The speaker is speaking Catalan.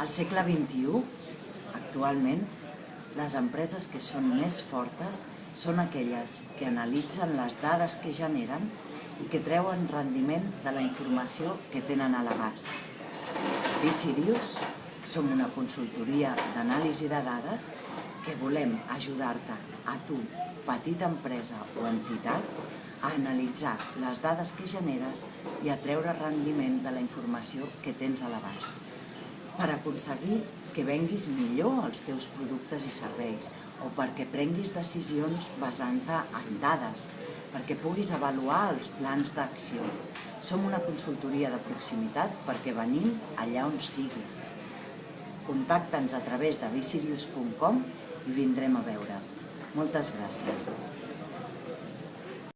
Al segle XXI, actualment, les empreses que són més fortes són aquelles que analitzen les dades que generen i que treuen rendiment de la informació que tenen a l'abast. Sirius som una consultoria d'anàlisi de dades que volem ajudar-te a tu, petita empresa o entitat, a analitzar les dades que generes i a treure rendiment de la informació que tens a l'abast per aconseguir que venguis millor els teus productes i serveis o perquè prenguis decisions basant-te en dades, perquè puguis avaluar els plans d'acció. Som una consultoria de proximitat perquè venim allà on siguis. Contacta'ns a través de visirius.com i vindrem a veure't. Moltes gràcies.